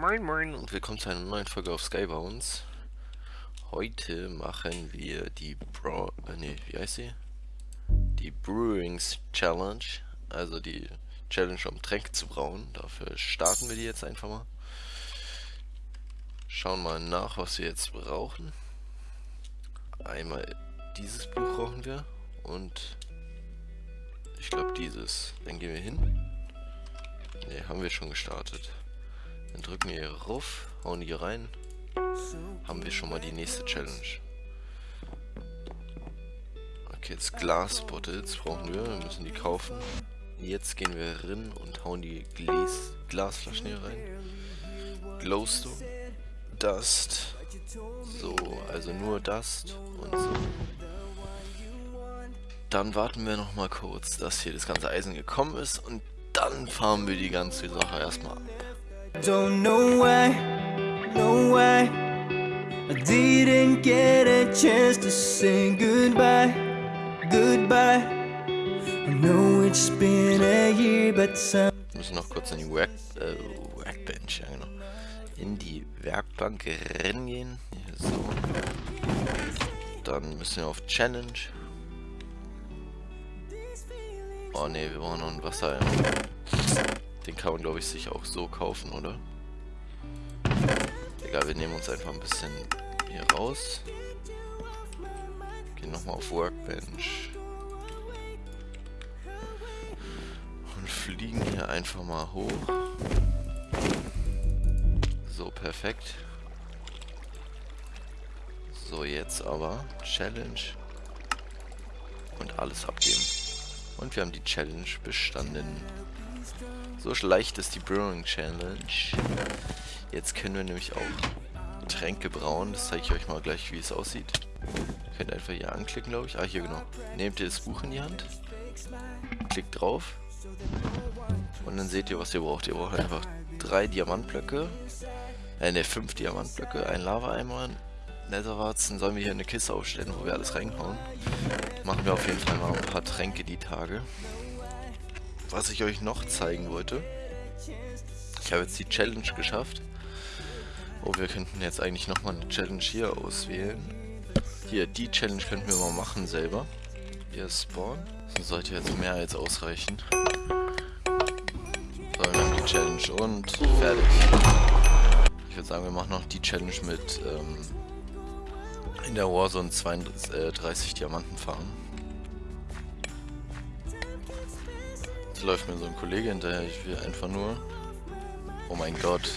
Moin Moin und willkommen zu einer neuen Folge auf Skybounds. Heute machen wir die Bra... Äh, nee, wie heißt sie? Die Brewings Challenge. Also die Challenge um Tränke zu brauen. Dafür starten wir die jetzt einfach mal. Schauen mal nach, was wir jetzt brauchen. Einmal dieses Buch brauchen wir und ich glaube dieses. Dann gehen wir hin. Ne, haben wir schon gestartet. Dann drücken wir hier rauf, hauen hier rein. Haben wir schon mal die nächste Challenge. Okay, jetzt Glas Bottles brauchen wir. Wir müssen die kaufen. Jetzt gehen wir rein und hauen die Glas Glasflaschen hier rein. Glowstone. Dust. So, also nur Dust und so. Dann warten wir noch mal kurz, dass hier das ganze Eisen gekommen ist und dann fahren wir die ganze Sache erstmal ab. Don't know why, no why I didn't get a chance to say goodbye, goodbye I know it's been a year but some Wir müssen noch kurz in die Work, äh, Workbench, ja genau. In die Werkbank rennen gehen. Hier, so. Dann müssen wir auf Challenge. Oh ne, wir brauchen noch ein Wasser. Den kann man glaube ich sich auch so kaufen, oder? Egal, wir nehmen uns einfach ein bisschen hier raus. Gehen nochmal auf Workbench. Und fliegen hier einfach mal hoch. So, perfekt. So, jetzt aber Challenge. Und alles abgeben. Und wir haben die Challenge bestanden. So leicht ist die Brewing Challenge. Jetzt können wir nämlich auch Tränke brauen. Das zeige ich euch mal gleich, wie es aussieht. Ihr könnt einfach hier anklicken, glaube ich. Ah, hier genau. Nehmt ihr das Buch in die Hand. Klickt drauf. Und dann seht ihr, was ihr braucht. Ihr braucht einfach drei Diamantblöcke. Äh, ne, fünf Diamantblöcke. Ein Lava-Eimer. Netherwarzen. Sollen wir hier eine Kiste aufstellen, wo wir alles reinhauen. Machen wir auf jeden Fall mal ein paar Tränke die Tage. Was ich euch noch zeigen wollte. Ich habe jetzt die Challenge geschafft. Oh, wir könnten jetzt eigentlich nochmal eine Challenge hier auswählen. Hier, die Challenge könnten wir mal machen selber. Hier Spawn. Das sollte jetzt mehr als ausreichen. So, wir haben die Challenge und fertig. Ich würde sagen, wir machen noch die Challenge mit ähm, in der Warzone 32 Diamanten fahren. Jetzt läuft mir so ein Kollege hinterher, ich will einfach nur... Oh mein Gott.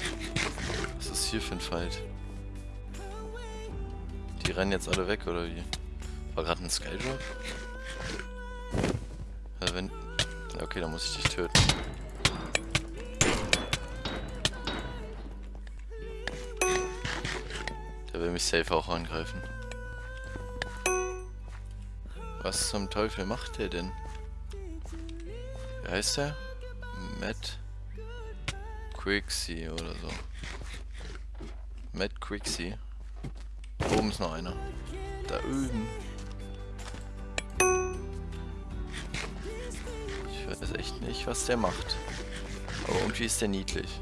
Was ist hier für ein Fight? Die rennen jetzt alle weg, oder wie? War gerade ein Skydrop? Wenn... Okay, dann muss ich dich töten. Der will mich safe auch angreifen. Was zum Teufel macht der denn? Wie heißt der? Matt Quixie oder so. Matt Quixie. Oben ist noch einer. Da üben. Ich weiß echt nicht, was der macht. Aber irgendwie ist der niedlich.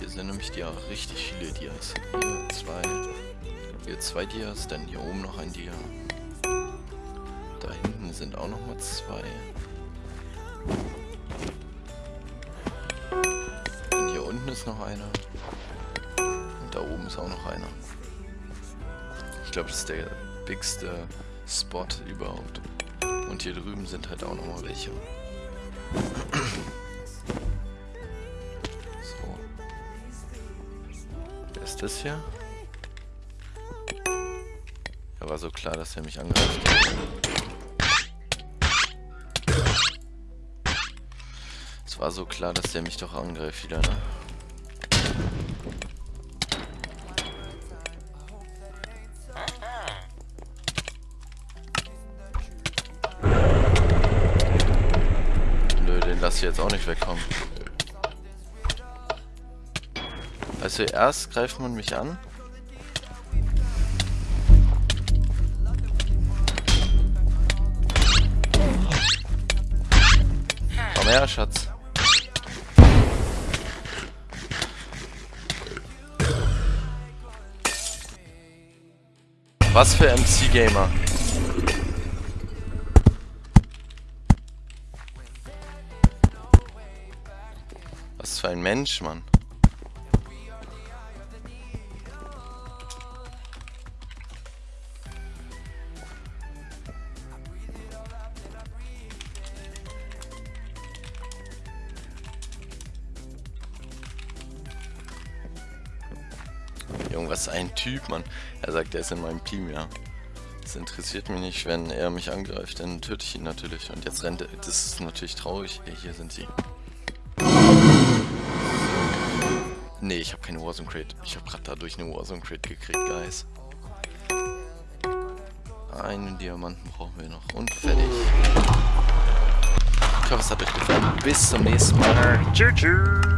Hier sind nämlich die richtig viele Dias. Hier zwei. Hier zwei Dias, dann hier oben noch ein Dia. Da hinten sind auch noch mal zwei. Und hier unten ist noch einer. Und da oben ist auch noch einer. Ich glaube, das ist der bigste Spot überhaupt. Und hier drüben sind halt auch noch mal welche. So. Wer ist das hier? War so klar, dass er mich angreift. Es war so klar, dass der mich doch angreift wieder, ne? Nö, den lass ich jetzt auch nicht wegkommen. Also erst greift man mich an Her, Schatz. Was für MC-Gamer. Was für ein Mensch, Mann. Junge, was ein Typ, Mann. Er sagt, er ist in meinem Team, ja. Das interessiert mich nicht, wenn er mich angreift, dann töte ich ihn natürlich. Und jetzt rennt er. Das ist natürlich traurig. Ey, hier sind sie. Nee, ich habe keine Warzone Crate. Ich habe gerade dadurch eine Warzone Crate gekriegt, Guys. Einen Diamanten brauchen wir noch. Und fertig. Ich hoffe, es hat euch gefallen. Bis zum nächsten Mal. Tschüss.